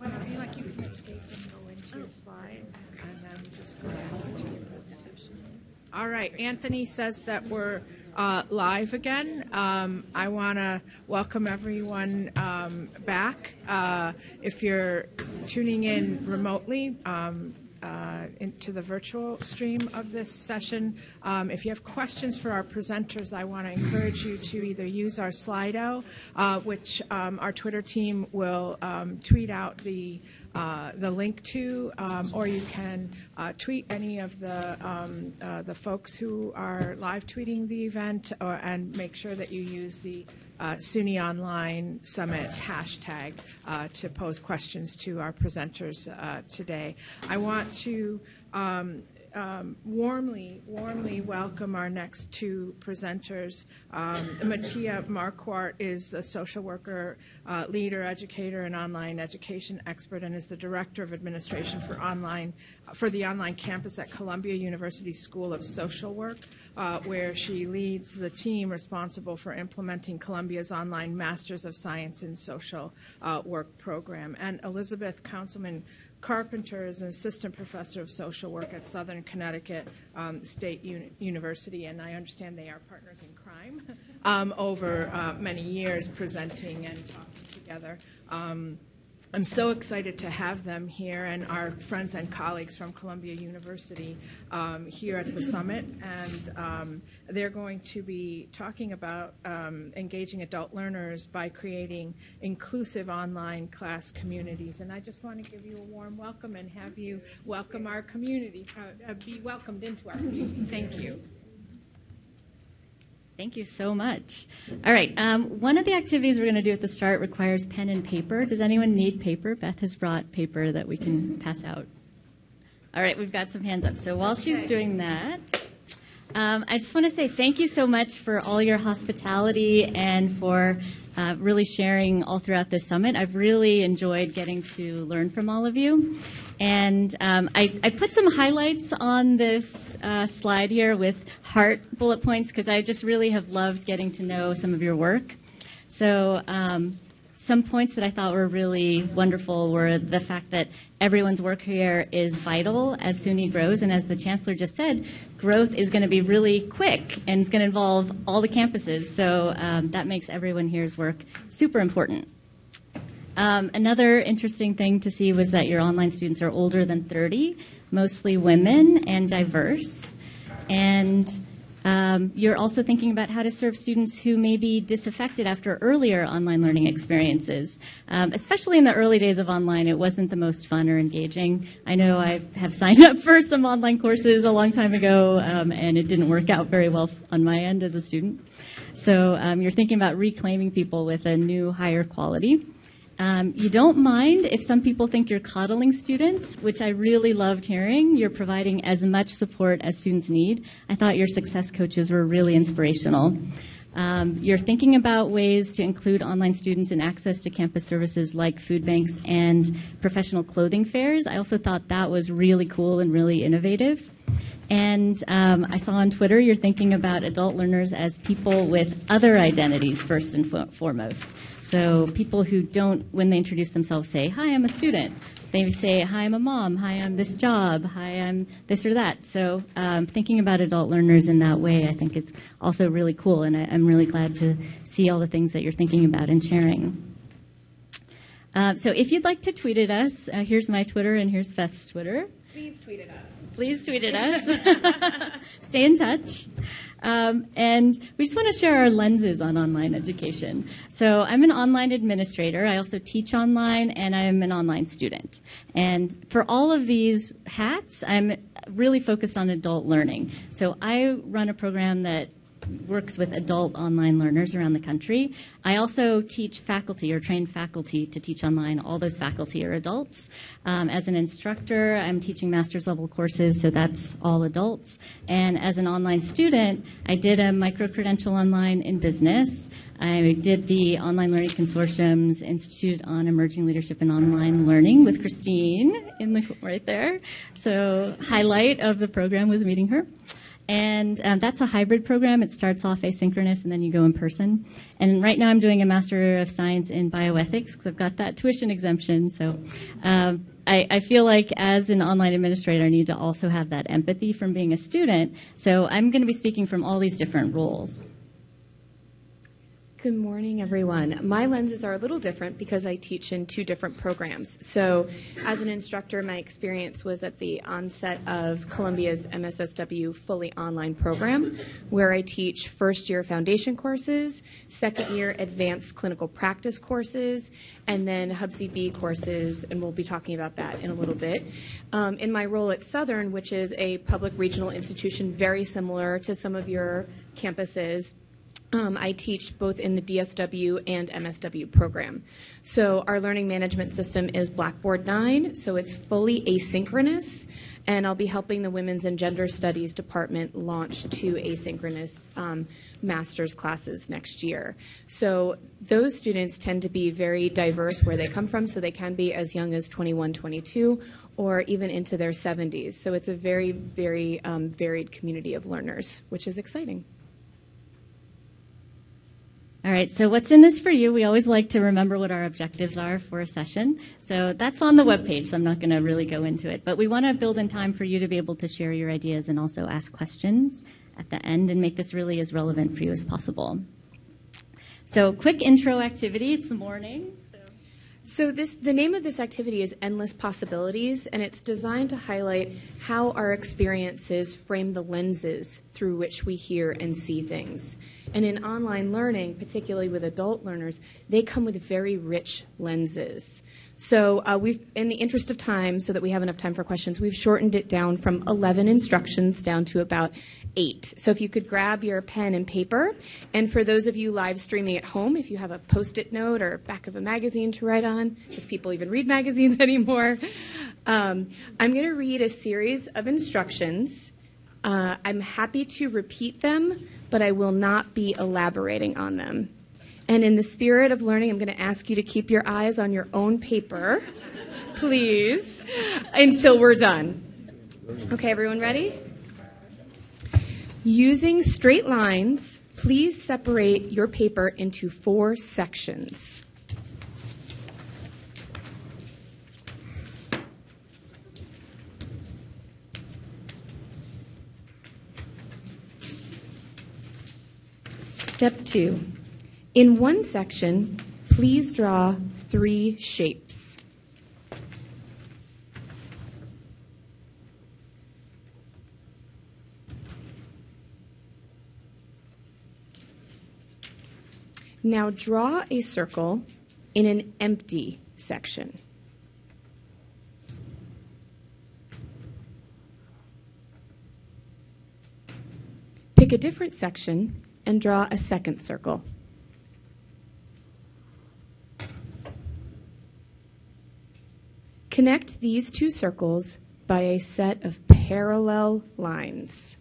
Feel like you can escape and go into your slides, and then just go back to your presentation. All right, Anthony says that we're uh, live again. Um, I want to welcome everyone um, back. Uh, If you're tuning in remotely, um, uh, into the virtual stream of this session. Um, If you have questions for our presenters, I want to encourage you to either use our Slido, uh, which um, our Twitter team will um, tweet out the uh, the link to, um, or you can uh, tweet any of the um, uh, the folks who are live tweeting the event, or, and make sure that you use the uh, SUNY Online Summit hashtag uh, to pose questions to our presenters uh, today. I want to um, um, warmly, warmly welcome our next two presenters. Um, Matthea Marquart is a social worker, uh, leader, educator, and online education expert, and is the director of administration for online for the online campus at Columbia University School of Social Work. Uh, where she leads the team responsible for implementing Columbia's online Masters of Science in Social uh, Work program. And Elizabeth Counselman Carpenter is an assistant professor of social work at Southern Connecticut um, State Uni- University, and I understand they are partners in crime um, over uh, many years, presenting and talking together. Um, I'm so excited to have them here and our friends and colleagues from Columbia University um, here at the summit. And um, they're going to be talking about um, engaging adult learners by creating inclusive online class communities. And I just want to give you a warm welcome and have you welcome our community, uh, be welcomed into our community. Thank you. Thank you so much. All right, um, one of the activities we're going to do at the start requires pen and paper. Does anyone need paper? Beth has brought paper that we can pass out. All right, we've got some hands up. So while she's doing that, um, I just want to say thank you so much for all your hospitality and for uh, really sharing all throughout this summit. I've really enjoyed getting to learn from all of you. And um, I, I, put some highlights on this uh, slide here with heart bullet points because I just really have loved getting to know some of your work. So, um, some points that I thought were really wonderful were the fact that everyone's work here is vital as SUNY grows. And as the Chancellor just said, growth is going to be really quick and it's going to involve all the campuses. So um, that makes everyone here's work super important. Um, another interesting thing to see was that your online students are older than 30, mostly women and diverse. And um, you're also thinking about how to serve students who may be disaffected after earlier online learning experiences. Um, especially in the early days of online, it wasn't the most fun or engaging. I know I have signed up for some online courses a long time ago, um, and it didn't work out very well on my end as a student. So um, you're thinking about reclaiming people with a new, higher quality. Um, you don't mind if some people think you're coddling students, which I really loved hearing. You're providing as much support as students need. I thought your success coaches were really inspirational. Um, you're thinking about ways to include online students in access to campus services like food banks and professional clothing fairs. I also thought that was really cool and really innovative. And um, I saw on Twitter you're thinking about adult learners as people with other identities first and foremost. So people who don't, when they introduce themselves, say, "Hi, I'm a student." They say, "Hi, I'm a mom." "Hi, I'm this job." "Hi, I'm this or that." So um, thinking about adult learners in that way, I think it's also really cool, and I, am really glad to see all the things that you're thinking about and sharing. Uh, so if you'd like to tweet at us, uh, here's my Twitter and here's Beth's Twitter. Please tweet at us. Please tweet at us. Stay in touch. Um, and we just want to share our lenses on online education. So I'm an online administrator. I also teach online, and I'm an online student. And for all of these hats, I'm really focused on adult learning. So I run a program that works with adult online learners around the country. I also teach faculty or train faculty to teach online. All those faculty are adults. Um, as an instructor, I'm teaching master's level courses, so that's all adults. And as an online student, I did a micro credential online in business. I did the Online Learning Consortium's Institute on Emerging Leadership in Online Learning with Christine in the right there. So highlight of the program was meeting her. And um, that's a hybrid program. It starts off asynchronous and then you go in person. And right now I'm doing a Master of Science in Bioethics because I've got that tuition exemption. So um, I, I, feel like as an online administrator, I need to also have that empathy from being a student. So I'm going to be speaking from all these different roles. Good morning, everyone. My lenses are a little different because I teach in two different programs. So, as an instructor, my experience was at the onset of Columbia's MSSW fully online program, where I teach first year foundation courses, second year advanced clinical practice courses, and then Hub CB courses, and we'll be talking about that in a little bit. Um, in my role at Southern, which is a public regional institution very similar to some of your campuses, um, I teach both in the DSW and MSW program. So our learning management system is Blackboard 9, so it's fully asynchronous, and I'll be helping the Women's and Gender Studies Department launch two asynchronous um, master's classes next year. So those students tend to be very diverse where they come from, so they can be as young as 21, 22, or even into their 70s. So it's a very, very um, varied community of learners, which is exciting. All right, so what's in this for you? We always like to remember what our objectives are for a session. So that's on the webpage, so I'm not going to really go into it. But we want to build in time for you to be able to share your ideas and also ask questions at the end and make this really as relevant for you as possible. So, quick intro activity. It's the morning. So this, the name of this activity is Endless Possibilities, and it's designed to highlight how our experiences frame the lenses through which we hear and see things. And in online learning, particularly with adult learners, they come with very rich lenses. So uh, we've, in the interest of time, so that we have enough time for questions, we've shortened it down from 11 instructions down to about eight. So if you could grab your pen and paper, and for those of you live streaming at home, if you have a post-it note or back of a magazine to write on, if people even read magazines anymore, um, I'm going to read a series of instructions. Uh, I'm happy to repeat them, but I will not be elaborating on them. And in the spirit of learning, I'm going to ask you to keep your eyes on your own paper, please, until we're done. Okay, everyone ready? Using straight lines, please separate your paper into four sections. Step two. In one section, please draw three shapes. Now draw a circle in an empty section. Pick a different section and draw a second circle. Connect these two circles by a set of parallel lines.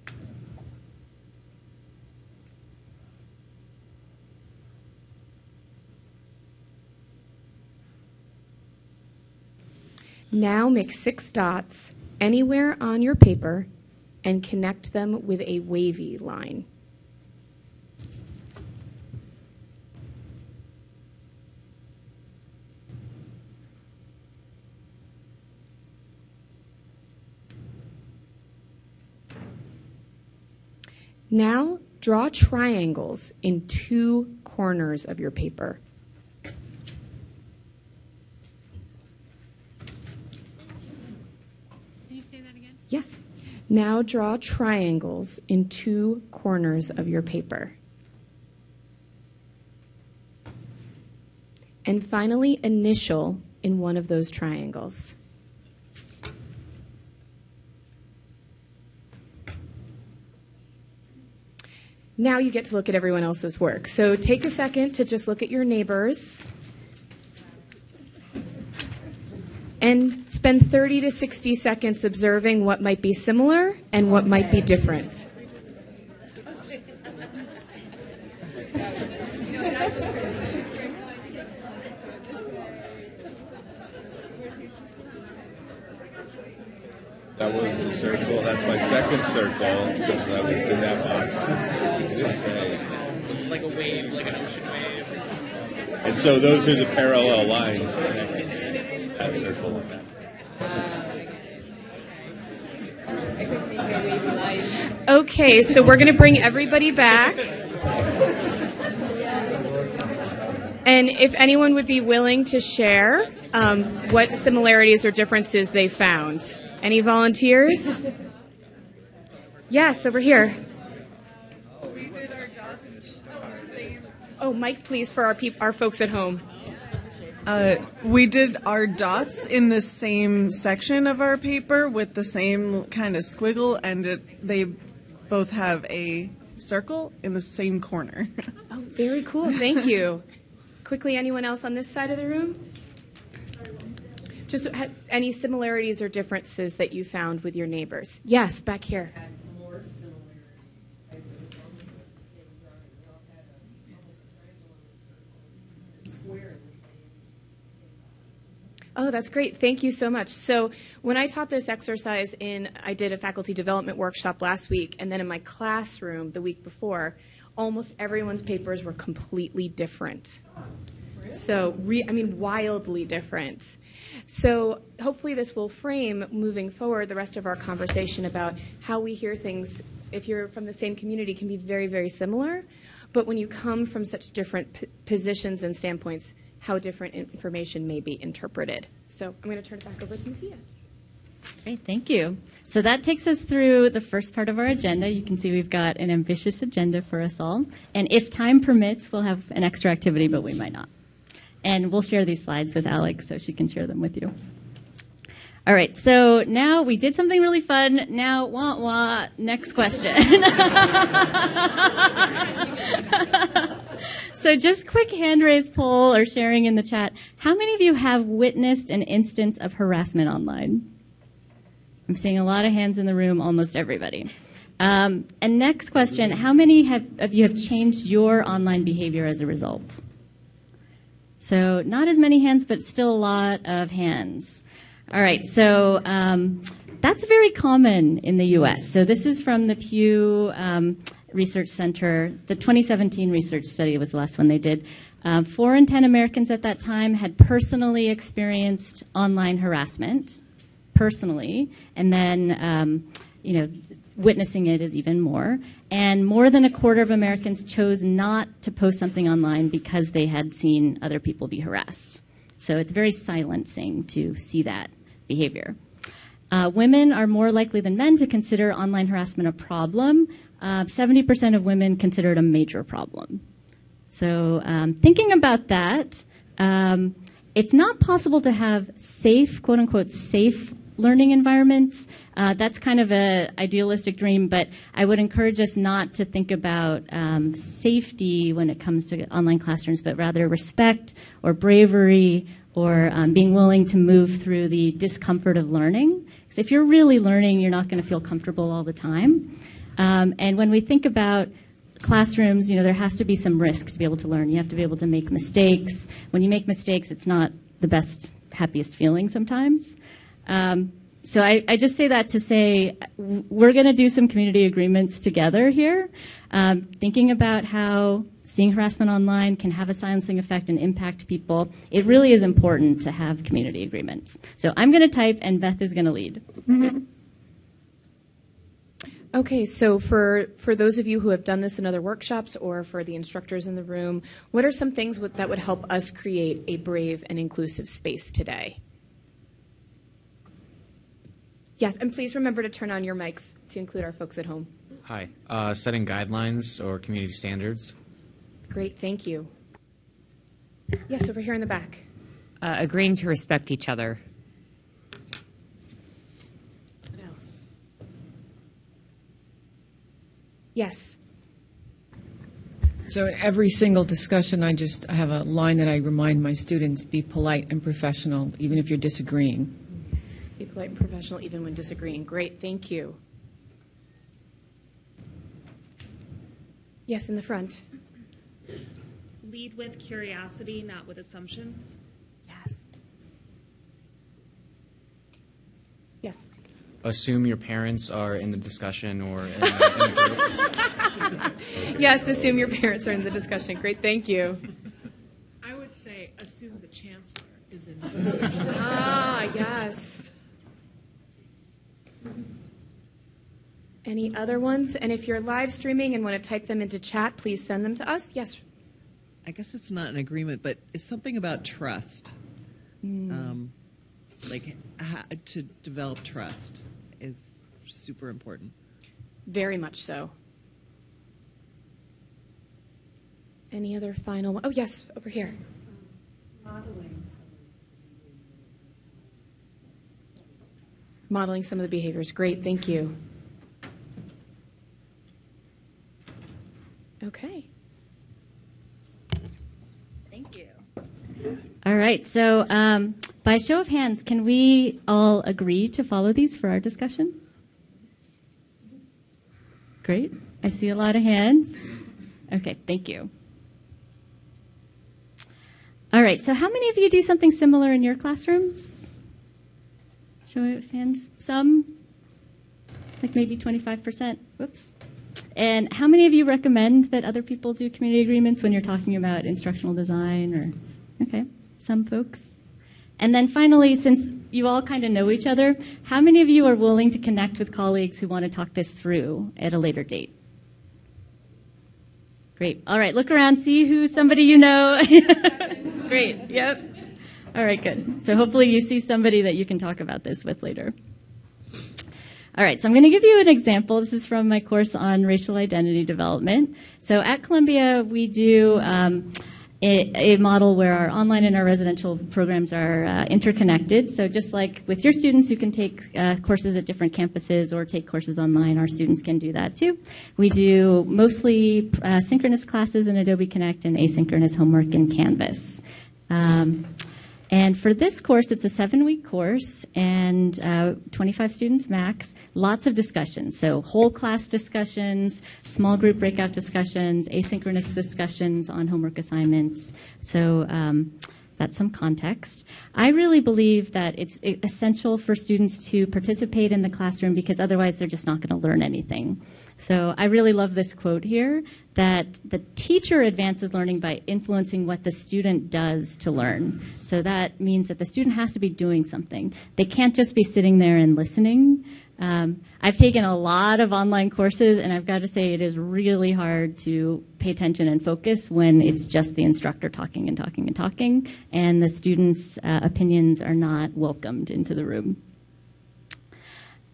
Now make six dots anywhere on your paper and connect them with a wavy line. Now draw triangles in two corners of your paper. Can you say that again? Yes. Now draw triangles in two corners of your paper. And finally, initial in one of those triangles. Now you get to look at everyone else's work. So take a second to just look at your neighbors. And Spend 30 to 60 seconds observing what might be similar and what might be different. That was the circle. That's my second circle because I was in that box. It didn't say. like a wave, like an ocean wave. And so those are the parallel lines that circle. Okay, so we're going to bring everybody back. And if anyone would be willing to share um, what similarities or differences they found. Any volunteers? Yes, over here. Oh, Mike, please, for our peop- our folks at home. Uh, we did our dots in the same section of our paper with the same kind of squiggle, and it, they both have a circle in the same corner. Oh, very cool. Thank you. Quickly, anyone else on this side of the room? Just ha- any similarities or differences that you found with your neighbors? Yes, back here. Oh, that's great. Thank you so much. So, when I taught this exercise in, I did a faculty development workshop last week, and then in my classroom the week before, almost everyone's papers were completely different. So, re- I mean, wildly different. So, hopefully, this will frame moving forward the rest of our conversation about how we hear things. If you're from the same community, can be very, very similar. But when you come from such different positions and standpoints, how different information may be interpreted. So, I'm going to turn it back over to Matthea. Great, thank you. So that takes us through the first part of our agenda. You can see we've got an ambitious agenda for us all. And if time permits, we'll have an extra activity, but we might not. And we'll share these slides with Alex so she can share them with you. All right, so now we did something really fun. Now, wah wah, next question. so just quick hand raise poll or sharing in the chat. How many of you have witnessed an instance of harassment online? I'm seeing a lot of hands in the room, almost everybody. Um, and next question, how many have, of you have changed your online behavior as a result? So not as many hands, but still a lot of hands. All right, so um, that's very common in the U.S. So this is from the Pew um, Research Center. The 2017 research study was the last one they did. Um, four in ten Americans at that time had personally experienced online harassment, personally, and then um, you know witnessing it is even more. And more than a quarter of Americans chose not to post something online because they had seen other people be harassed. So it's very silencing to see that behavior. Uh, women are more likely than men to consider online harassment a problem. Uh, 70% of women consider it a major problem. So, um, thinking about that, um, it's not possible to have safe, quote unquote, safe learning environments. Uh, that's kind of an idealistic dream, but I would encourage us not to think about um, safety when it comes to online classrooms, but rather respect or bravery or um, being willing to move through the discomfort of learning. Because if you're really learning, you're not going to feel comfortable all the time. Um, and when we think about classrooms, you know, there has to be some risk to be able to learn. You have to be able to make mistakes. When you make mistakes, it's not the best, happiest feeling sometimes. Um, so I, I, just say that to say we're going to do some community agreements together here, um, thinking about how seeing harassment online can have a silencing effect and impact people. It really is important to have community agreements. So I'm going to type, and Beth is going to lead. Mm-hmm. Okay, so for, for those of you who have done this in other workshops or for the instructors in the room, what are some things with, that would help us create a brave and inclusive space today? Yes, and please remember to turn on your mics to include our folks at home. Hi. Uh, setting guidelines or community standards. Great, thank you. Yes, over here in the back. Uh, agreeing to respect each other. What else? Yes. So in every single discussion, I just I have a line that I remind my students: be polite and professional, even if you're disagreeing. Be polite and professional even when disagreeing. Great, thank you. Yes, in the front. Lead with curiosity, not with assumptions. Yes. Yes. Assume your parents are in the discussion or in the, in the group? Yes, assume your parents are in the discussion. Great, thank you. I would say assume the chancellor is in the discussion. Ah, yes. Any other ones? And if you're live streaming and want to type them into chat, please send them to us. Yes. I guess it's not an agreement, but it's something about trust. Um, like how to develop trust is super important. Very much so. Any other final? Oh, yes, over here. Modeling some of the behaviors. Great, thank you. Okay. Thank you. All right. So, um, by show of hands, can we all agree to follow these for our discussion? Great. I see a lot of hands. Okay. Thank you. All right. So, how many of you do something similar in your classrooms? Show of hands. Some, like maybe 25%. Whoops. And how many of you recommend that other people do community agreements when you're talking about instructional design or okay, some folks. And then finally, since you all kind of know each other, how many of you are willing to connect with colleagues who want to talk this through at a later date? Great. All right, look around, see who somebody you know. Great. Yep. All right, good. So hopefully you see somebody that you can talk about this with later. All right, so I'm going to give you an example. This is from my course on racial identity development. So at Columbia, we do um, a, a, model where our online and our residential programs are uh, interconnected. So just like with your students who can take uh, courses at different campuses or take courses online, our students can do that too. We do mostly uh, synchronous classes in Adobe Connect and asynchronous homework in Canvas. Um, and for this course, it's a seven week course and uh, 25 students max. Lots of discussions. So, whole class discussions, small group breakout discussions, asynchronous discussions on homework assignments. So, um, that's some context. I really believe that it's essential for students to participate in the classroom because otherwise they're just not going to learn anything. So I really love this quote here that the teacher advances learning by influencing what the student does to learn. So that means that the student has to be doing something. They can't just be sitting there and listening. Um, I've taken a lot of online courses, and I've got to say it is really hard to pay attention and focus when it's just the instructor talking and talking and talking, and the students' uh, opinions are not welcomed into the room.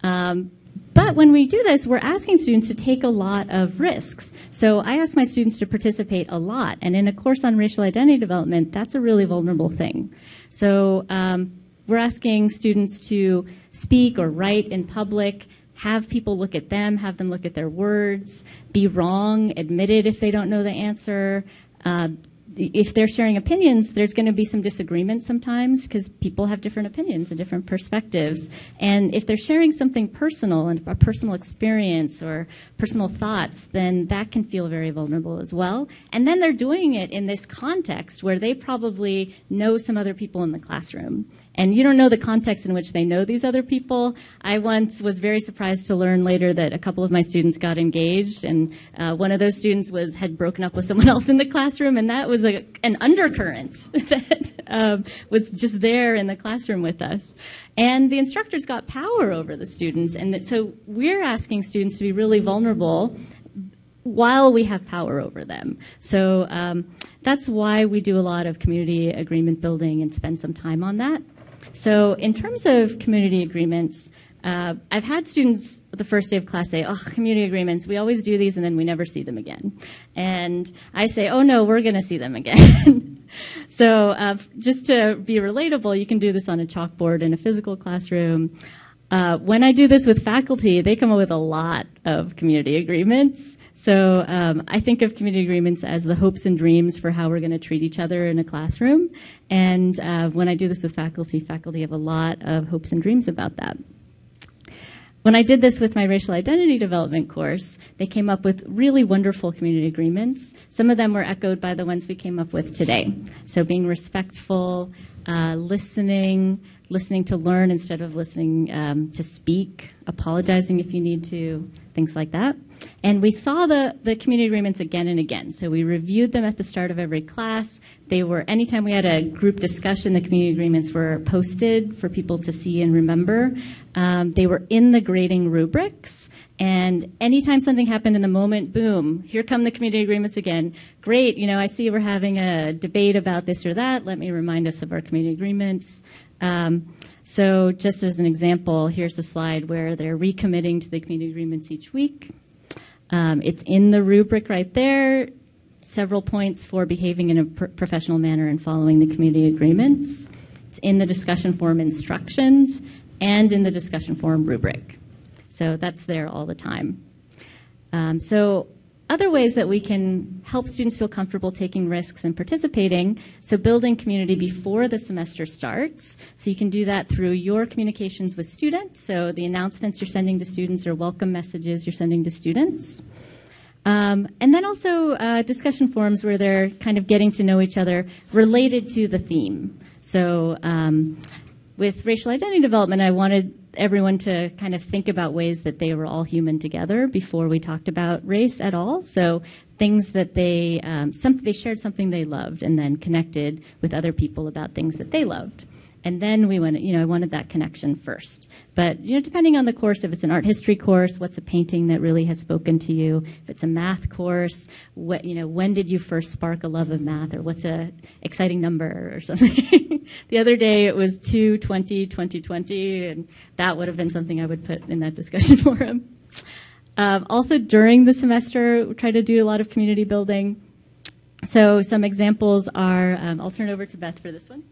Um, but when we do this, we're asking students to take a lot of risks. So I ask my students to participate a lot. And in a course on racial identity development, that's a really vulnerable thing. So um, we're asking students to speak or write in public, have people look at them, have them look at their words, be wrong, admit it if they don't know the answer, uh, if they're sharing opinions, there's going to be some disagreement sometimes because people have different opinions and different perspectives. And if they're sharing something personal and a personal experience or personal thoughts, then that can feel very vulnerable as well. And then they're doing it in this context where they probably know some other people in the classroom and you don't know the context in which they know these other people. I once was very surprised to learn later that a couple of my students got engaged, and uh, one of those students was had broken up with someone else in the classroom, and that was a, an undercurrent that um, was just there in the classroom with us. And the instructors got power over the students, and that, so we're asking students to be really vulnerable while we have power over them. So um, that's why we do a lot of community agreement building and spend some time on that. So in terms of community agreements, uh, I've had students the first day of class say, oh, community agreements, we always do these and then we never see them again. And I say, oh no, we're going to see them again. so uh, just to be relatable, you can do this on a chalkboard in a physical classroom. Uh, when I do this with faculty, they come up with a lot of community agreements. So um, I think of community agreements as the hopes and dreams for how we're going to treat each other in a classroom. And uh, when I do this with faculty, faculty have a lot of hopes and dreams about that. When I did this with my racial identity development course, they came up with really wonderful community agreements. Some of them were echoed by the ones we came up with today. So being respectful, uh, listening, listening to learn instead of listening um, to speak, apologizing if you need to, things like that. And we saw the, the community agreements again and again. So we reviewed them at the start of every class. They were, anytime we had a group discussion, the community agreements were posted for people to see and remember. Um, they were in the grading rubrics. And anytime something happened in the moment, boom, here come the community agreements again. Great, you know, I see we're having a debate about this or that. Let me remind us of our community agreements. Um, so just as an example, here's a slide where they're recommitting to the community agreements each week. Um, it's in the rubric right there. Several points for behaving in a pr- professional manner and following the community agreements. It's in the discussion forum instructions and in the discussion forum rubric. So that's there all the time. Um, so other ways that we can help students feel comfortable taking risks and participating. So building community before the semester starts. So you can do that through your communications with students. So the announcements you're sending to students or welcome messages you're sending to students. Um, and then also uh, discussion forums where they're kind of getting to know each other related to the theme. So um, with racial identity development, I wanted everyone to kind of think about ways that they were all human together before we talked about race at all. So things that they um, some, they shared something they loved and then connected with other people about things that they loved. And then we went, you know, I wanted that connection first. But, you know, depending on the course, if it's an art history course, what's a painting that really has spoken to you? If it's a math course, what, you know, when did you first spark a love of math or what's a exciting number or something? the other day it was 220, 2020, and that would have been something I would put in that discussion forum. Um, also during the semester, we try to do a lot of community building. So some examples are, um, I'll turn over to Beth for this one.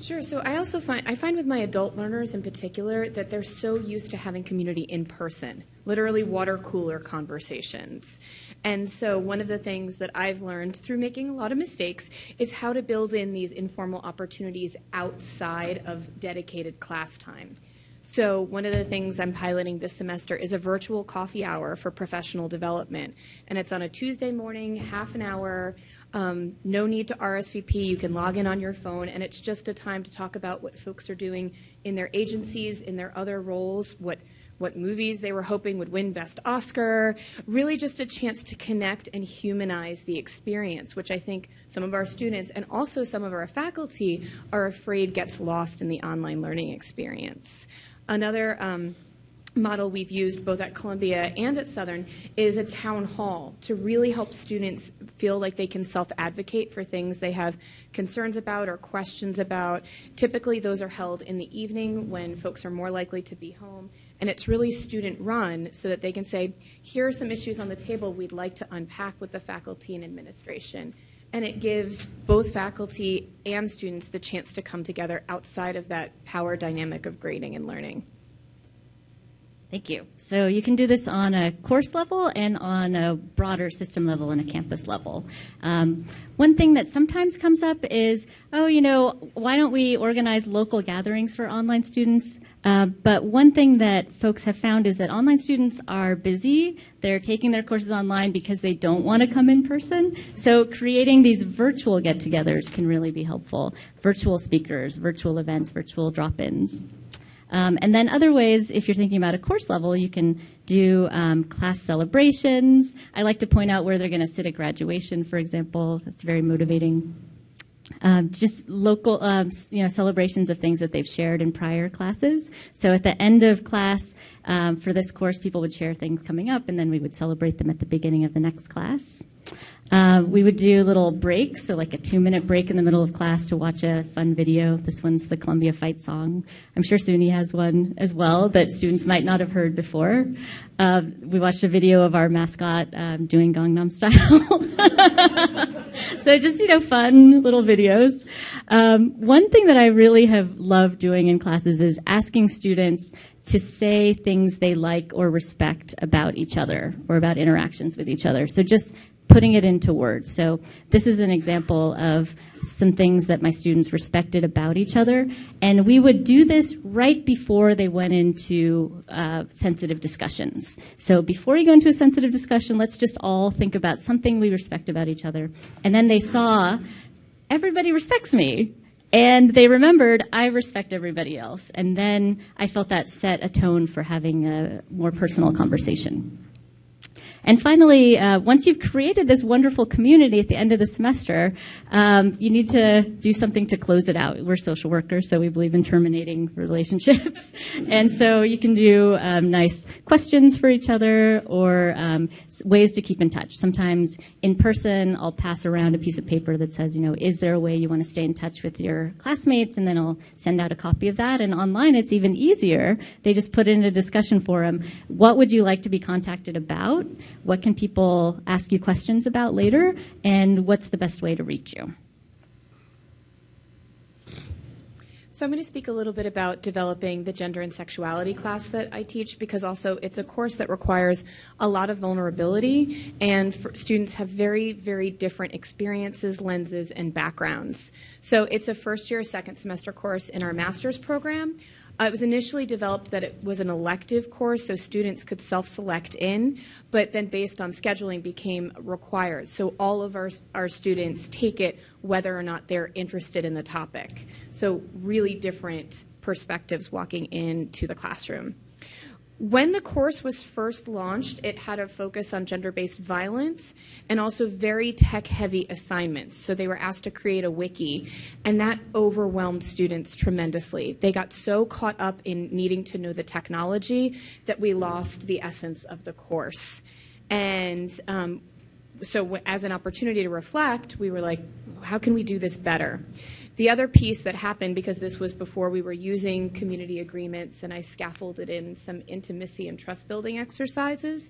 Sure. So I also find I find with my adult learners in particular that they're so used to having community in person, literally water cooler conversations. And so one of the things that I've learned through making a lot of mistakes is how to build in these informal opportunities outside of dedicated class time. So one of the things I'm piloting this semester is a virtual coffee hour for professional development. And it's on a Tuesday morning, half an hour. Um, no need to RSVP. You can log in on your phone, and it's just a time to talk about what folks are doing in their agencies, in their other roles, what what movies they were hoping would win Best Oscar. Really, just a chance to connect and humanize the experience, which I think some of our students and also some of our faculty are afraid gets lost in the online learning experience. Another um, model we've used both at Columbia and at Southern is a town hall to really help students feel like they can self advocate for things they have concerns about or questions about. Typically, those are held in the evening when folks are more likely to be home. And it's really student run so that they can say, here are some issues on the table we'd like to unpack with the faculty and administration. And it gives both faculty and students the chance to come together outside of that power dynamic of grading and learning. Thank you. So you can do this on a course level and on a broader system level and a campus level. Um, one thing that sometimes comes up is, oh, you know, why don't we organize local gatherings for online students? Uh, but one thing that folks have found is that online students are busy. They're taking their courses online because they don't want to come in person. So creating these virtual get-togethers can really be helpful. Virtual speakers, virtual events, virtual drop-ins. Um, and then other ways, if you're thinking about a course level, you can do um, class celebrations. I like to point out where they're going to sit at graduation, for example. That's very motivating. Um, just local, um, you know, celebrations of things that they've shared in prior classes. So at the end of class, um, for this course, people would share things coming up, and then we would celebrate them at the beginning of the next class. Uh, we would do little breaks, so like a two minute break in the middle of class to watch a fun video. This one's the Columbia Fight song. I'm sure SUNY has one as well that students might not have heard before. Uh, we watched a video of our mascot um, doing Gangnam Style. so just, you know, fun little videos. Um, one thing that I really have loved doing in classes is asking students to say things they like or respect about each other or about interactions with each other. So just putting it into words. So this is an example of some things that my students respected about each other. And we would do this right before they went into uh, sensitive discussions. So before you go into a sensitive discussion, let's just all think about something we respect about each other. And then they saw, everybody respects me. And they remembered, I respect everybody else. And then I felt that set a tone for having a more personal conversation. And finally, uh, once you've created this wonderful community at the end of the semester, um, you need to do something to close it out. We're social workers, so we believe in terminating relationships. and so you can do um, nice questions for each other or um, ways to keep in touch. Sometimes in person, I'll pass around a piece of paper that says, you know, is there a way you want to stay in touch with your classmates? And then I'll send out a copy of that. And online, it's even easier. They just put in a discussion forum. What would you like to be contacted about? What can people ask you questions about later? And what's the best way to reach you? So I'm going to speak a little bit about developing the gender and sexuality class that I teach because also it's a course that requires a lot of vulnerability and students have very, very different experiences, lenses, and backgrounds. So it's a first year, second semester course in our master's program. Uh, it was initially developed that it was an elective course, so students could self-select in, but then based on scheduling became required. So all of our, our students take it whether or not they're interested in the topic. So really different perspectives walking into the classroom. When the course was first launched, it had a focus on gender based violence and also very tech heavy assignments. So they were asked to create a wiki, and that overwhelmed students tremendously. They got so caught up in needing to know the technology that we lost the essence of the course. And um, so, as an opportunity to reflect, we were like, how can we do this better? The other piece that happened, because this was before we were using community agreements and I scaffolded in some intimacy and trust building exercises,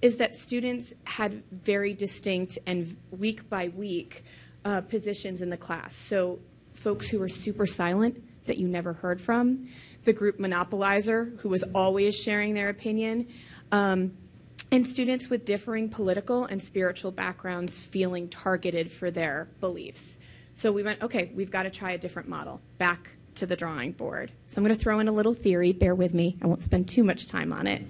is that students had very distinct and week by week uh, positions in the class. So, folks who were super silent that you never heard from, the group monopolizer who was always sharing their opinion. Um, and students with differing political and spiritual backgrounds feeling targeted for their beliefs. So we went, okay, we've got to try a different model. Back to the drawing board. So I'm going to throw in a little theory. Bear with me. I won't spend too much time on it.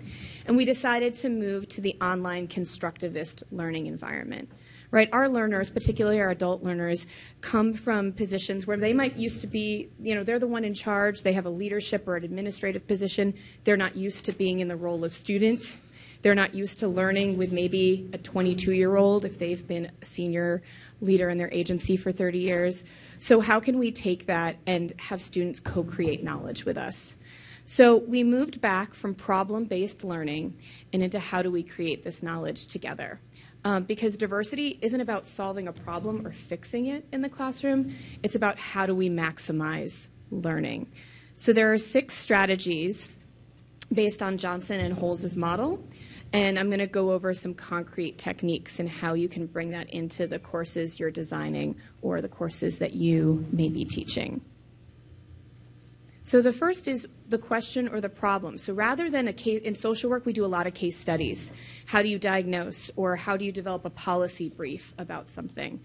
And we decided to move to the online constructivist learning environment. Right? Our learners, particularly our adult learners, come from positions where they might used to be, you know, they're the one in charge, they have a leadership or an administrative position. They're not used to being in the role of student. They're not used to learning with maybe a 22 year old if they've been a senior leader in their agency for 30 years. So, how can we take that and have students co create knowledge with us? So, we moved back from problem based learning and into how do we create this knowledge together. Um, because diversity isn't about solving a problem or fixing it in the classroom, it's about how do we maximize learning. So, there are six strategies based on Johnson and Holz's model and I'm going to go over some concrete techniques and how you can bring that into the courses you're designing or the courses that you may be teaching. So the first is the question or the problem. So rather than a case in social work, we do a lot of case studies. How do you diagnose or how do you develop a policy brief about something?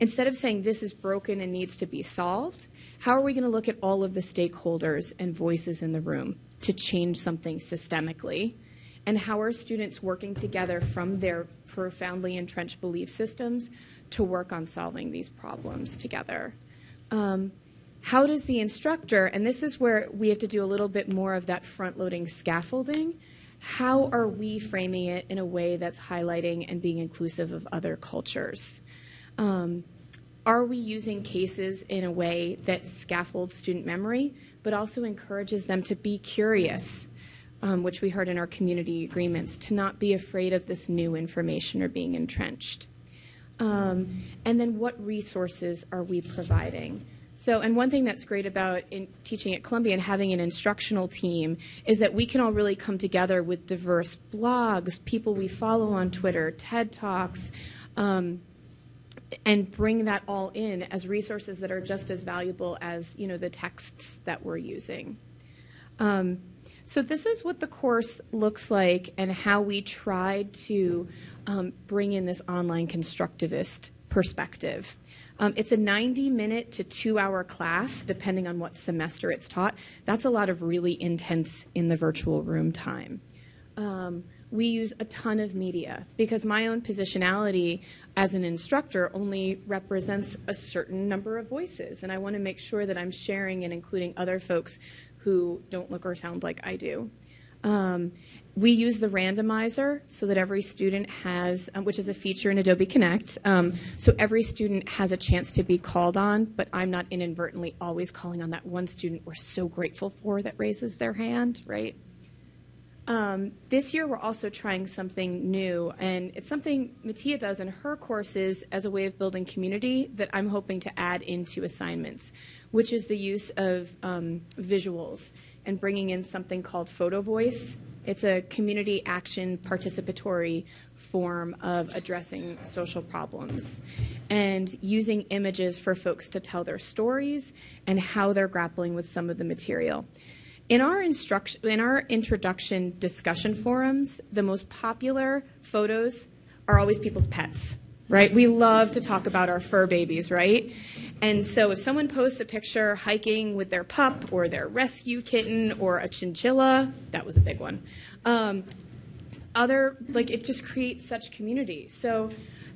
Instead of saying this is broken and needs to be solved, how are we going to look at all of the stakeholders and voices in the room to change something systemically? And how are students working together from their profoundly entrenched belief systems to work on solving these problems together. Um, how does the instructor, and this is where we have to do a little bit more of that front loading scaffolding, how are we framing it in a way that's highlighting and being inclusive of other cultures? Um, are we using cases in a way that scaffolds student memory, but also encourages them to be curious um, which we heard in our community agreements, to not be afraid of this new information or being entrenched. Um, and then what resources are we providing? So, and one thing that's great about teaching at Columbia and having an instructional team is that we can all really come together with diverse blogs, people we follow on Twitter, TED Talks, um, and bring that all in as resources that are just as valuable as you know the texts that we're using. Um, So this is what the course looks like and how we tried to um, bring in this online constructivist perspective. Um, it's a 90 minute to two hour class, depending on what semester it's taught. That's a lot of really intense in the virtual room time. Um, we use a ton of media because my own positionality as an instructor only represents a certain number of voices, and I want to make sure that I'm sharing and including other folks who don't look or sound like I do. Um, we use the randomizer so that every student has, um, which is a feature in Adobe Connect, um, so every student has a chance to be called on, but I'm not inadvertently always calling on that one student we're so grateful for that raises their hand, right? Um, this year, we're also trying something new, and it's something Matthea does in her courses as a way of building community that I'm hoping to add into assignments, which is the use of um, visuals and bringing in something called Photo Voice. It's a community action participatory form of addressing social problems and using images for folks to tell their stories and how they're grappling with some of the material. In our instruction, in our introduction discussion forums, the most popular photos are always people's pets, right? We love to talk about our fur babies, right? And so if someone posts a picture hiking with their pup or their rescue kitten or a chinchilla, that was a big one. Um, other like it just creates such community. So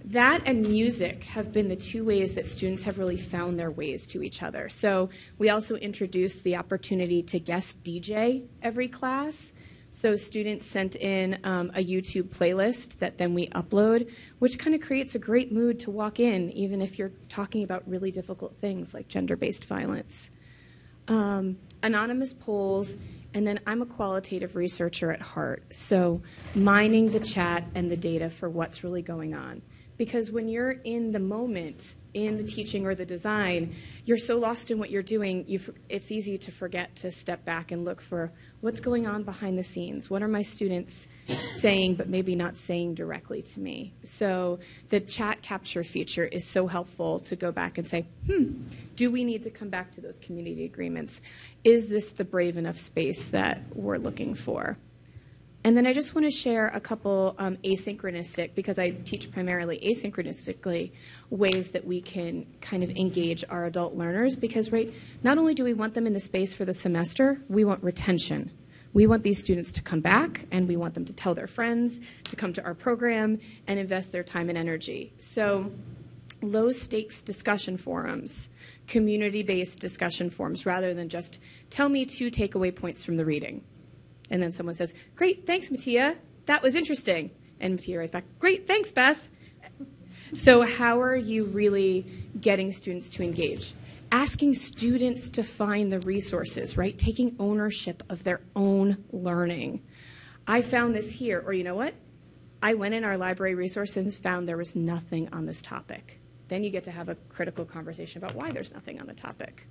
that and music have been the two ways that students have really found their ways to each other. So we also introduced the opportunity to guest DJ every class. So students sent in um, a YouTube playlist that then we upload, which kind of creates a great mood to walk in, even if you're talking about really difficult things like gender-based violence. Um, anonymous polls, and then I'm a qualitative researcher at heart, so mining the chat and the data for what's really going on because when you're in the moment, in the teaching or the design, you're so lost in what you're doing, you it's easy to forget to step back and look for what's going on behind the scenes. What are my students saying, but maybe not saying directly to me? So the chat capture feature is so helpful to go back and say, hmm, do we need to come back to those community agreements? Is this the brave enough space that we're looking for? And then I just want to share a couple um, asynchronistic, because I teach primarily asynchronistically, ways that we can kind of engage our adult learners. Because, right, not only do we want them in the space for the semester, we want retention. We want these students to come back and we want them to tell their friends, to come to our program and invest their time and energy. So, low stakes discussion forums, community based discussion forums, rather than just tell me two takeaway points from the reading and then someone says, Great, thanks, Matthea. That was interesting. And Matthea writes back, Great, thanks, Beth. So, how are you really getting students to engage? Asking students to find the resources, right? Taking ownership of their own learning. I found this here, or you know what? I went in our library resources found there was nothing on this topic. Then you get to have a critical conversation about why there's nothing on the topic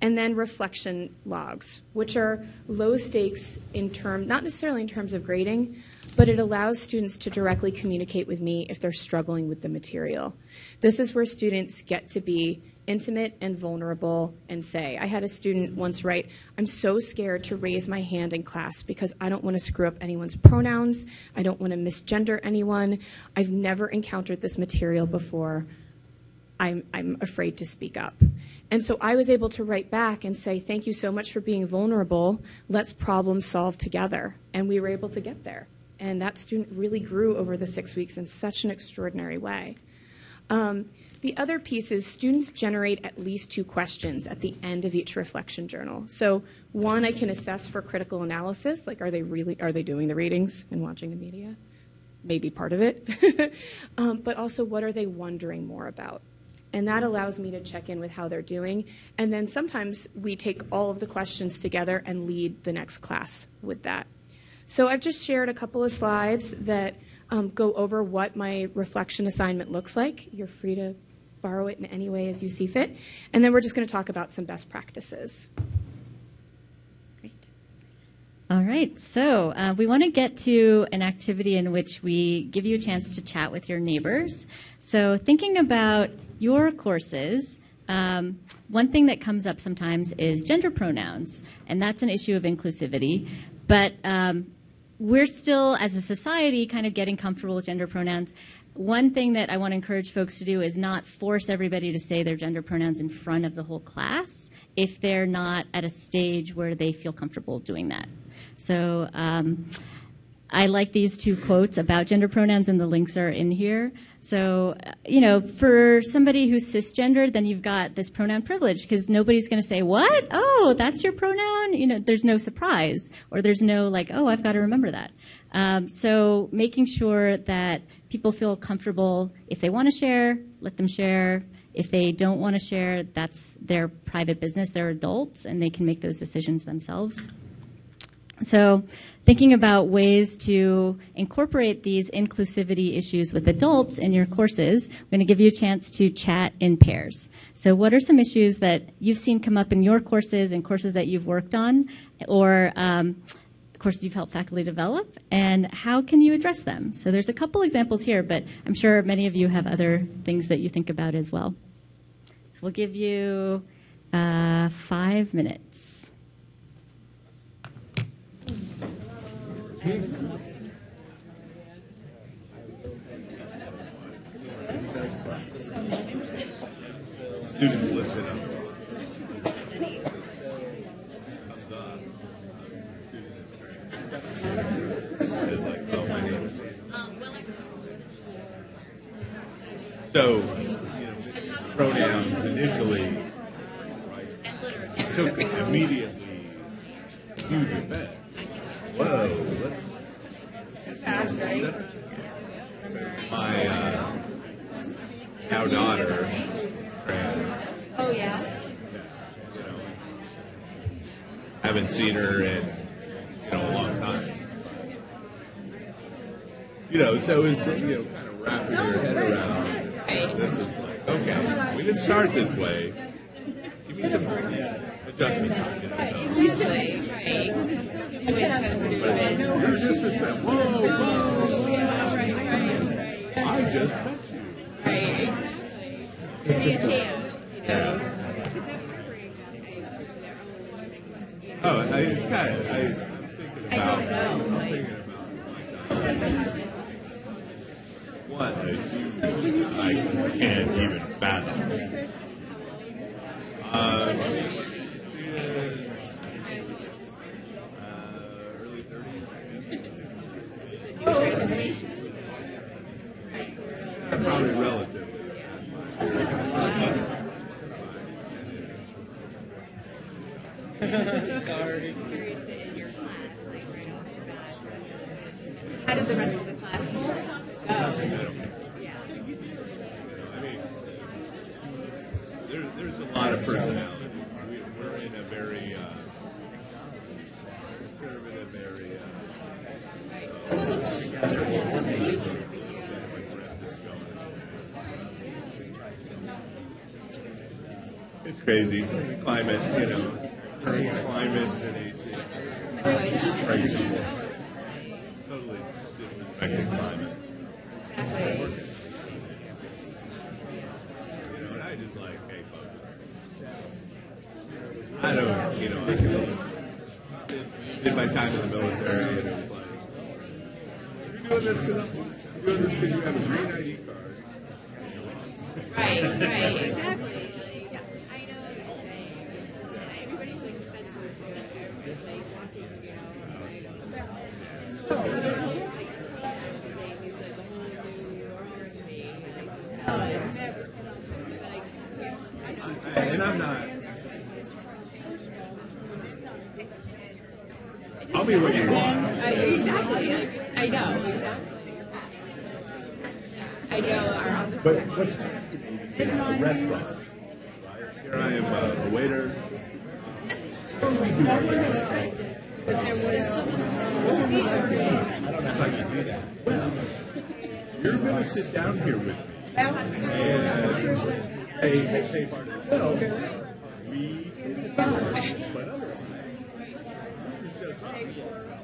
and then reflection logs, which are low stakes in term, not necessarily in terms of grading, but it allows students to directly communicate with me if they're struggling with the material. This is where students get to be intimate and vulnerable and say, I had a student once write, I'm so scared to raise my hand in class because I don't want to screw up anyone's pronouns. I don't want to misgender anyone. I've never encountered this material before. I'm, I'm afraid to speak up. And so I was able to write back and say, Thank you so much for being vulnerable. Let's problem solve together. And we were able to get there. And that student really grew over the six weeks in such an extraordinary way. Um, the other piece is students generate at least two questions at the end of each reflection journal. So one I can assess for critical analysis, like are they really are they doing the readings and watching the media? Maybe part of it. um, but also what are they wondering more about? And that allows me to check in with how they're doing. And then sometimes we take all of the questions together and lead the next class with that. So I've just shared a couple of slides that um, go over what my reflection assignment looks like. You're free to borrow it in any way as you see fit. And then we're just going to talk about some best practices. Great. All right, so uh, we want to get to an activity in which we give you a chance to chat with your neighbors. So thinking about your courses, um, one thing that comes up sometimes is gender pronouns, and that's an issue of inclusivity. but um, we're still, as a society, kind of getting comfortable with gender pronouns. One thing that I want to encourage folks to do is not force everybody to say their gender pronouns in front of the whole class if they're not at a stage where they feel comfortable doing that. So um, I like these two quotes about gender pronouns, and the links are in here. So, uh, you know, for somebody who's cisgendered, then you've got this pronoun privilege because nobody's going to say, What? Oh, that's your pronoun? You know, there's no surprise, or there's no, like, Oh, I've got to remember that. Um, so, making sure that people feel comfortable if they want to share, let them share. If they don't want to share, that's their private business. They're adults and they can make those decisions themselves. So, thinking about ways to incorporate these inclusivity issues with adults in your courses, I'm going to give you a chance to chat in pairs. So, what are some issues that you've seen come up in your courses and courses that you've worked on, or um, courses you've helped faculty develop, and how can you address them? So, there's a couple examples here, but I'm sure many of you have other things that you think about as well. So, we'll give you uh, five minutes. Students listen up. It's like, oh, my name So, pronouns initially took immediately huge effect. Whoa, let's my uh, now daughter, Oh, yeah. you know, haven't seen her in you know a long time. You know, so it's you know kind of wrapping your head around. This is like okay, we didn't start this way. Give me some I just met you. Give me a chance. Oh, it's kind of. I, don't know. I can't even fathom. Uh, early 30s. Probably relative. Sorry. How did the rest of the class? I mean, there, there's a lot of personality. We, we're in a very uh, conservative area. It's crazy. Climate, you know, current climate and it's crazy. Totally disrespecting climate. You know, and I just like, hey, folks. I don't, you know, I did, did my time in the military and it was like, you're doing this because I'm doing this because you have a green ID card. Right, right, exactly. Like, I know what you're saying. Yeah, everybody's like defensive of it. Everybody's like walking, you know, I don't know. Saying is like a whole new origin. Like, oh, I've never, like, yeah, I know. And I'm not. I'll be what you want. I, exactly. I know. Exactly. I know. Our But what's in a restaurant? Here I am, uh, a waiter. I don't know how you do that. Well, you're going to sit down here with me. And hey, hey, hey, well, we but otherwise, it's just,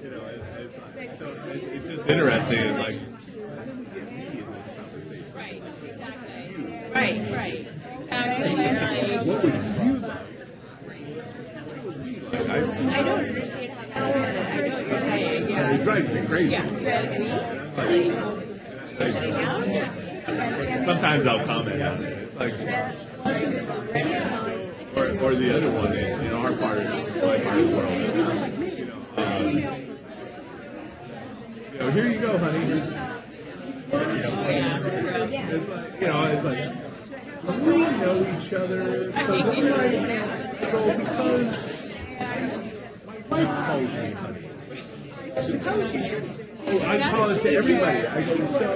you know, it, it's, so it, it's just interesting. Like, Right, right. Exactly. Like, would you like? I don't understand how that. I just drives me crazy. Sometimes I'll comment on it. Like, or, or the other one is, in our part my part of the world, you know, um, you know, here you go, honey. Here's, you it's like, you know, it's like, we know each other. So like, so because my wife calls me honey. Oh, I call it to everybody. I go, so.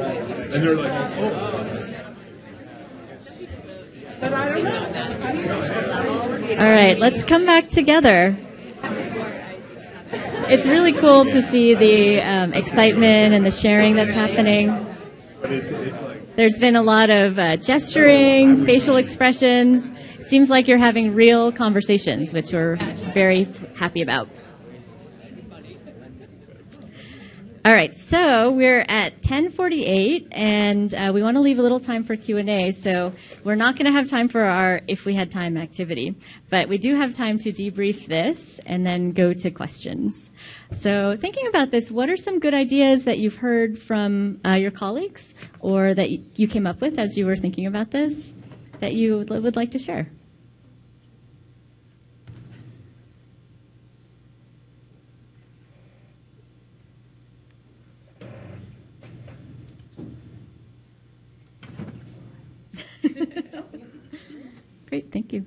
And they're like, oh. All right, let's come back together. It's really cool to see the um, excitement and the sharing that's happening. But There's been a lot of uh, gesturing, facial expressions. It seems like you're having real conversations, which we're very happy about. All right, so we're at 10:48, and uh, we want to leave a little time for Q and A. So we're not going to have time for our if we had time activity, but we do have time to debrief this and then go to questions. So thinking about this, what are some good ideas that you've heard from uh, your colleagues, or that you came up with as you were thinking about this, that you would would like to share? Great, thank you.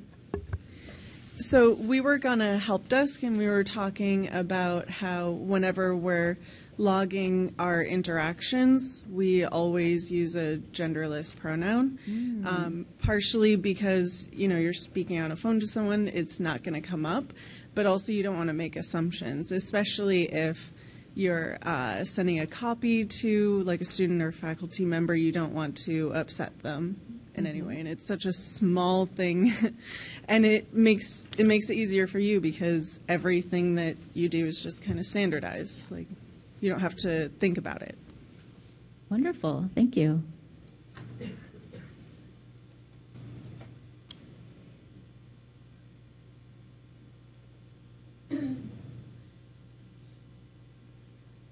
So we work on a help desk, and we were talking about how whenever we're logging our interactions, we always use a genderless pronoun. Um, partially because you know you're speaking on a phone to someone, it's not going to come up, but also you don't want to make assumptions, especially if you're uh, sending a copy to like a student or faculty member. You don't want to upset them in any way and it's such a small thing and it makes it makes it easier for you because everything that you do is just kind of standardized like you don't have to think about it Wonderful, thank you.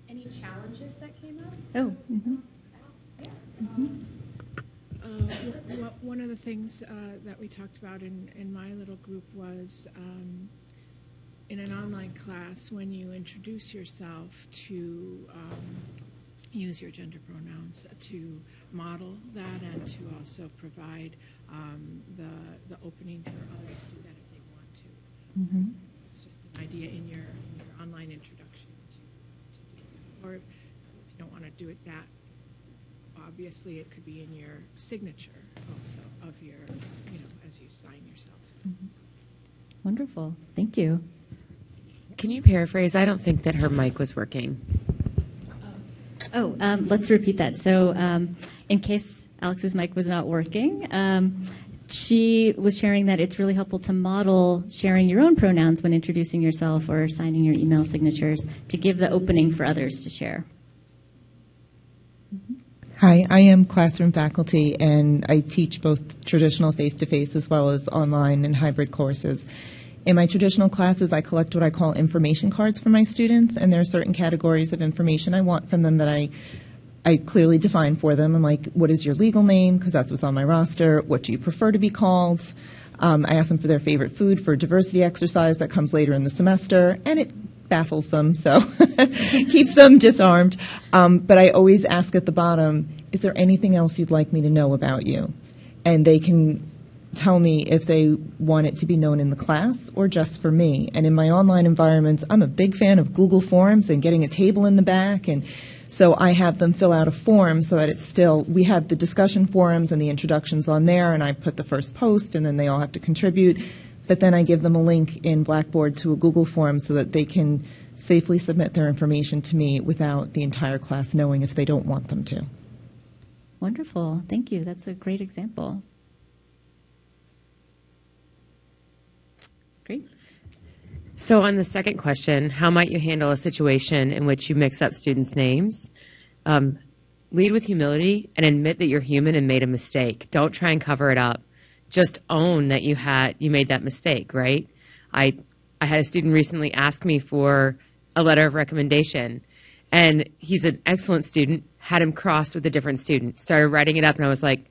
Any challenges that came up? Oh, mhm. Uh, w- w- One of the things uh, that we talked about in, in my little group was um, in an online class, when you introduce yourself, to um, use your gender pronouns, to model that and to also provide um, the, the opening for others to do that if they want to. Mhm. It's just an idea in your, in your online introduction to, to do that. Or if you don't want to do it that obviously it could be in your signature also of your, you know, as you sign yourself. Wonderful, thank you. Can you paraphrase? I don't think that her mic was working. Oh, um, let's repeat that. So, um, in case Alex's mic was not working, um, she was sharing that it's really helpful to model sharing your own pronouns when introducing yourself or signing your email signatures to give the opening for others to share. Hi, I am classroom faculty and I teach both traditional face to face as well as online and hybrid courses. In my traditional classes, I collect what I call information cards for my students, and there are certain categories of information I want from them that I I clearly define for them. I'm like, what is your legal name? Because that's what's on my roster. What do you prefer to be called? Um, I ask them for their favorite food for a diversity exercise that comes later in the semester, and it baffles them, so keeps them disarmed. Um, but I always ask at the bottom, is there anything else you'd like me to know about you? And they can tell me if they want it to be known in the class or just for me. And in my online environments, I'm a big fan of Google Forms and getting a table in the back and so I have them fill out a form so that it's still, we have the discussion forums and the introductions on there, and I put the first post, and then they all have to contribute. But then I give them a link in Blackboard to a Google form so that they can safely submit their information to me without the entire class knowing if they don't want them to. Wonderful, thank you. That's a great example. Great. So, on the second question, how might you handle a situation in which you mix up students' names? Um, lead with humility and admit that you're human and made a mistake. Don't try and cover it up. Just own that you had you made that mistake, right? I I had a student recently ask me for a letter of recommendation and he's an excellent student, had him crossed with a different student, started writing it up and I was like,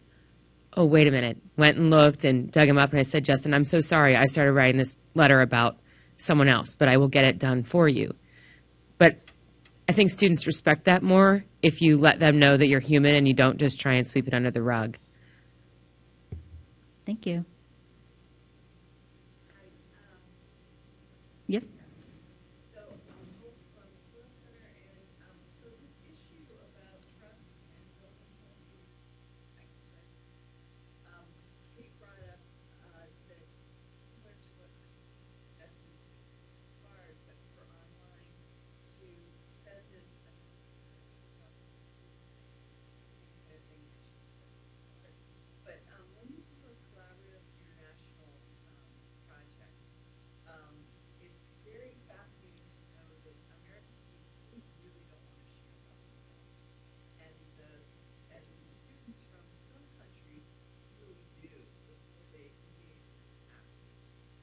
"Oh, wait a minute." Went and looked and dug him up and I said, "Justin, I'm so sorry. I started writing this letter about someone else, but I will get it done for you." But I think students respect that more if you let them know that you're human and you don't just try and sweep it under the rug. Thank you. Yep. But um, when you do a collaborative international um, project, um, it's very fascinating to know that American students really, really don't want to share about themselves. And the, and the students from some countries really do before they engage in this act.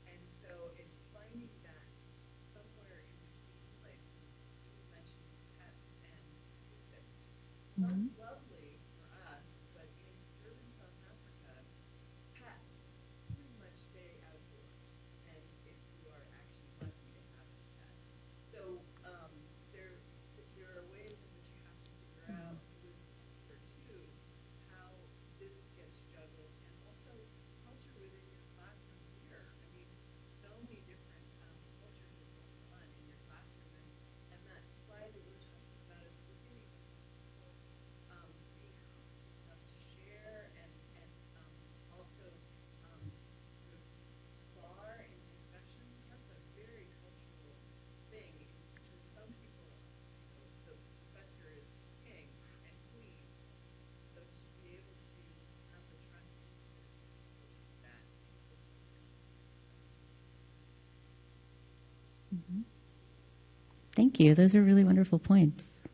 And so it's finding that somewhere in between places, you mentioned pets and music. Mhm. That's lovely for us, but in urban South Africa, pets pretty much stay outdoors. And if you are actually lucky to have a pet. So, um, there, there are ways in which you have to figure out with culture too, how this gets juggled and also culture within your classroom here. I mean, so many different, um, cultures are going on in your classroom and, and that slide that we were talking about at the beginning, um, being comfortable enough to share and, and um, also um, sort of spar in discussions. That's a very cultural thing because some people, the professor is king and queen. So to be able to have the trust that Mhm. Thank you. Those are really wonderful points.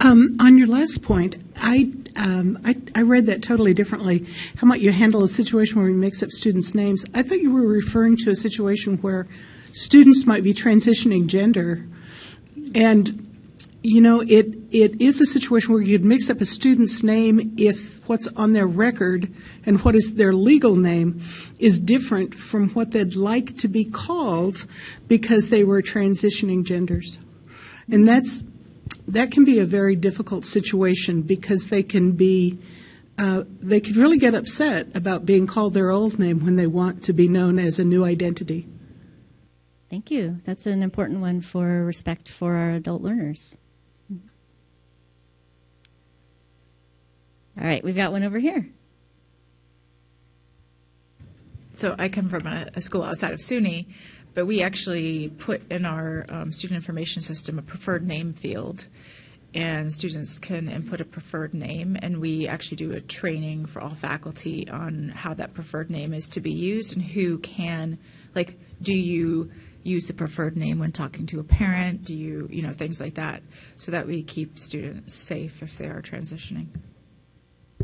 Um, on your last point, I, um, I I read that totally differently. How might you handle a situation where we mix up students' names? I thought you were referring to a situation where students might be transitioning gender, and you know it it is a situation where you could mix up a student's name if what's on their record and what is their legal name is different from what they'd like to be called because they were transitioning genders, and that's that can be a very difficult situation because they can be uh, they could really get upset about being called their old name when they want to be known as a new identity. Thank you. That's an important one for respect for our adult learners. All right, we've got one over here. So I come from a, a school outside of SUNY, but we actually put in our um, student information system a preferred name field, and students can input a preferred name, and we actually do a training for all faculty on how that preferred name is to be used and who can, like, do you use the preferred name when talking to a parent? Do you, you know, things like that, so that we keep students safe if they are transitioning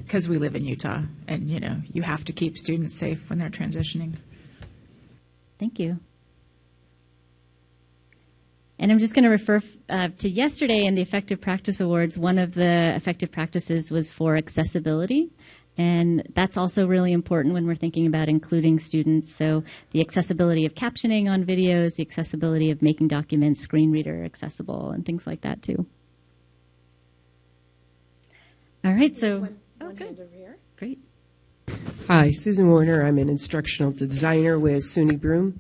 because we live in Utah, and you know you have to keep students safe when they're transitioning. Thank you. And I'm just going to refer uh, to yesterday in the Effective Practice Awards. One of the effective practices was for accessibility. And that's also really important when we're thinking about including students. So the accessibility of captioning on videos, the accessibility of making documents screen reader accessible, and things like that too. All right, so good. over here. Great. Hi, Susan Warner. I'm an instructional designer with SUNY Broome.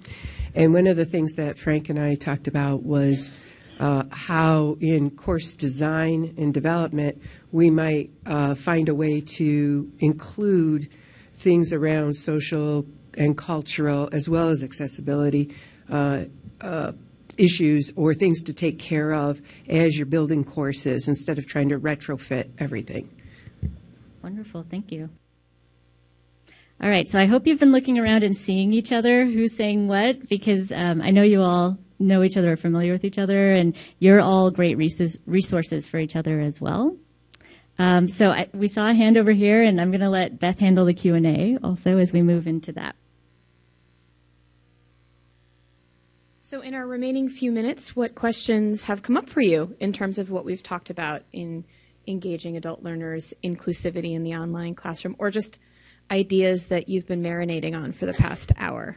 And one of the things that Frank and I talked about was uh, how, in course design and development, we might uh, find a way to include things around social and cultural, as well as accessibility uh, uh, issues or things to take care of as you're building courses instead of trying to retrofit everything. Wonderful. Thank you. All right, so I hope you've been looking around and seeing each other, who's saying what, because um, I know you all know each other are familiar with each other, and you're all great resources for each other as well. Um, so I, we saw a hand over here, and I'm going to let Beth handle the Q and A also as we move into that. So, in our remaining few minutes, what questions have come up for you in terms of what we've talked about in engaging adult learners, inclusivity in the online classroom, or just ideas that you've been marinating on for the past hour?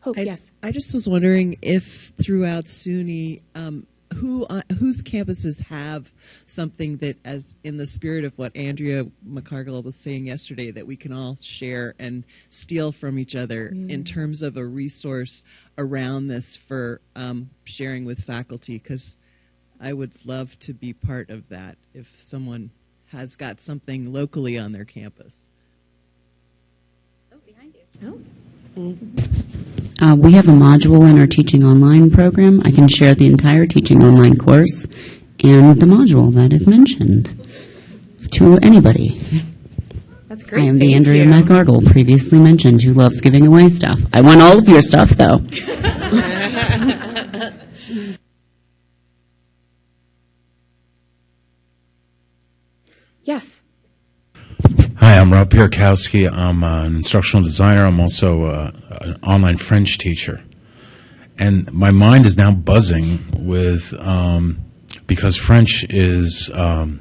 Hope, I, yes. I just was wondering if throughout SUNY, um, who uh, whose campuses have something that, as in the spirit of what Andrea McCargill was saying yesterday, that we can all share and steal from each other in terms of a resource around this for um, sharing with faculty. Because I would love to be part of that if someone has got something locally on their campus. Oh, behind you. Oh. Uh, we have a module in our Teaching Online program. I can share the entire Teaching Online course and the module that is mentioned to anybody. That's great. I am the Thank Andrea you. McGargle, previously mentioned, who loves giving away stuff. I want all of your stuff, though. Yes. I'm Rob Pierkowski. I'm uh, an instructional designer. I'm also uh, an online French teacher. And my mind is now buzzing with, um, because French is, um,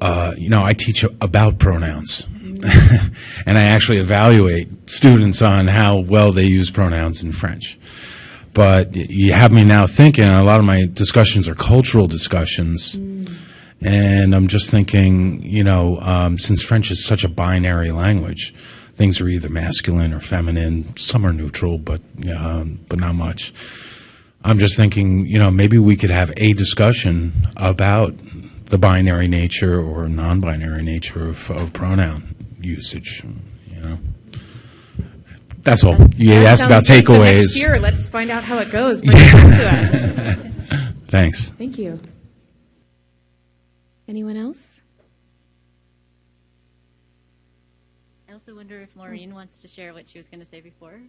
uh, you know, I teach about pronouns. and I actually evaluate students on how well they use pronouns in French. But you have me now thinking, a lot of my discussions are cultural discussions. And I'm just thinking, you know, um, since French is such a binary language, things are either masculine or feminine. Some are neutral, but um, but not much. I'm just thinking, you know, maybe we could have a discussion about the binary nature or non-binary nature of, of pronoun usage. You know, that's all. You That asked about. So takeaways. next year, let's find out how it goes. Bring it to us. Thanks. Thank you. Anyone else? I also wonder if Maureen wants to share what she was going to say before.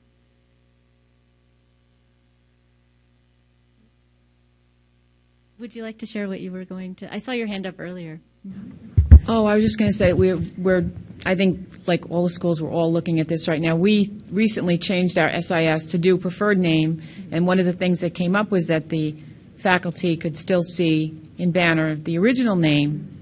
Would you like to share what you were going to? I saw your hand up earlier. Oh, I was just going to say we're we're I think like all the schools we're all looking at this right now. We recently changed our SIS to do preferred name, and one of the things that came up was that the faculty could still see in Banner the original name,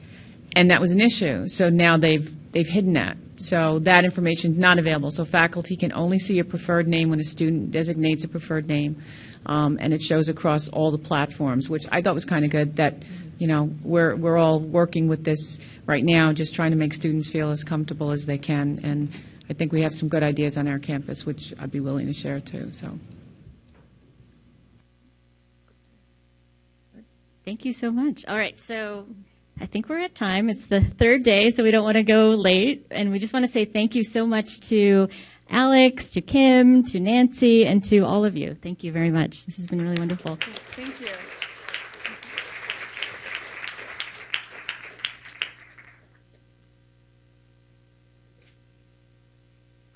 and that was an issue. So now they've they've hidden that. So that information is not available. So faculty can only see a preferred name when a student designates a preferred name, um, and it shows across all the platforms, which I thought was kind of good. That you know we're we're all working with this right now, just trying to make students feel as comfortable as they can, and I think we have some good ideas on our campus, which I'd be willing to share too. So. Thank you so much. All right, so I think we're at time. It's the third day, so we don't want to go late. And we just want to say thank you so much to Alex, to Kim, to Nancy, and to all of you. Thank you very much. This has been really wonderful. Thank you.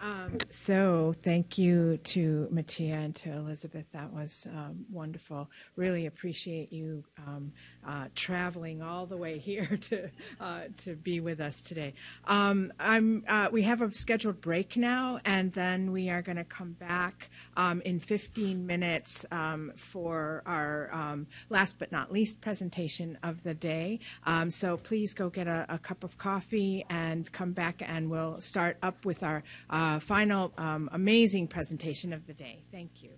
Um, so thank you to Matthea and to Elizabeth. That was um, wonderful. Really appreciate you um, uh, traveling all the way here to uh, to be with us today. Um, I'm, uh, we have a scheduled break now, and then we are going to come back um, in 15 minutes um, for our um, last but not least presentation of the day. Um, so please go get a, a cup of coffee and come back, and we'll start up with our uh, final um, amazing presentation of the day. Thank you.